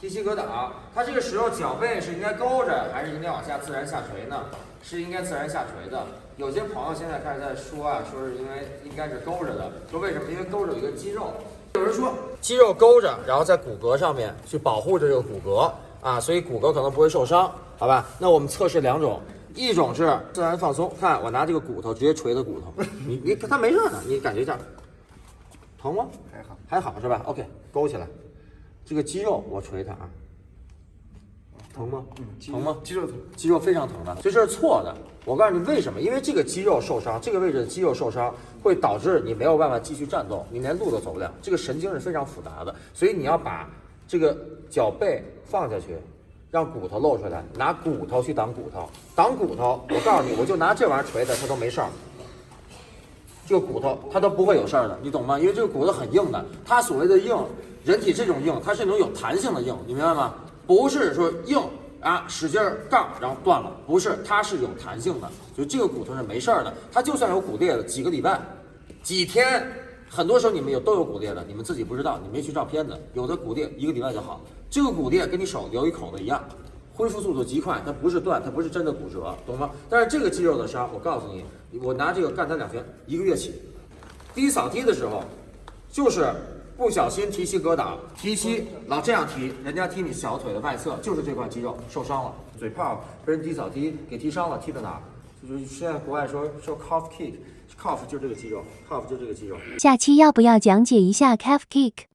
提膝格挡，它这个时候脚背是应该勾着，还是应该往下自然下垂呢？是应该自然下垂的。有些朋友现在开始在说啊，说是因为应该是勾着的，说为什么？因为勾着有一个肌肉。有人说肌肉勾着，然后在骨骼上面去保护着这个骨骼啊，所以骨骼可能不会受伤，好吧？那我们测试两种，一种是自然放松，看我拿这个骨头直接捶的骨头，你你它没事的，你感觉一下，疼吗？还好，还好是吧？OK，勾起来，这个肌肉我捶它啊，疼吗？嗯，疼吗？肌肉疼，肌肉非常疼的，所以这是错的。我告诉你为什么？因为这个肌肉受伤，这个位置的肌肉受伤会导致你没有办法继续战斗，你连路都走不了。这个神经是非常复杂的，所以你要把这个脚背放下去，让骨头露出来，拿骨头去挡骨头，挡骨头。我告诉你，我就拿这玩意儿捶它，它都没事儿。这个骨头它都不会有事儿的，你懂吗？因为这个骨头很硬的，它所谓的硬，人体这种硬，它是那种有弹性的硬，你明白吗？不是说硬啊，使劲儿杠然后断了，不是，它是有弹性的，就这个骨头是没事儿的。它就算有骨裂了，几个礼拜、几天，很多时候你们有都有骨裂的，你们自己不知道，你没去照片子，有的骨裂一个礼拜就好。这个骨裂跟你手留一口子一样，恢复速度极快，它不是断，它不是真的骨折，懂吗？但是这个肌肉的伤，我告诉你，我拿这个干它两拳，一个月起。第一扫踢的时候，就是不小心提膝格挡，提膝老这样踢，人家踢你小腿的外侧，就是这块肌肉受伤了，嘴炮被人低扫踢给踢伤了，踢的哪儿？就是现在国外说说 calf kick，calf 就是这个肌肉，calf 就是这个肌肉。下期要不要讲解一下 calf kick？